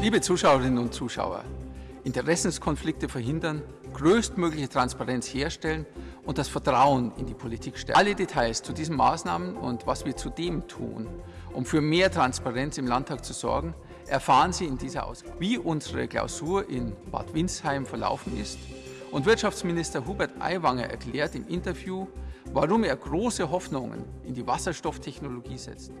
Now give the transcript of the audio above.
Liebe Zuschauerinnen und Zuschauer, Interessenskonflikte verhindern, größtmögliche Transparenz herstellen und das Vertrauen in die Politik stärken. Alle Details zu diesen Maßnahmen und was wir zudem tun, um für mehr Transparenz im Landtag zu sorgen, erfahren Sie in dieser Ausgabe. Wie unsere Klausur in Bad Windsheim verlaufen ist und Wirtschaftsminister Hubert Aiwanger erklärt im Interview, warum er große Hoffnungen in die Wasserstofftechnologie setzt.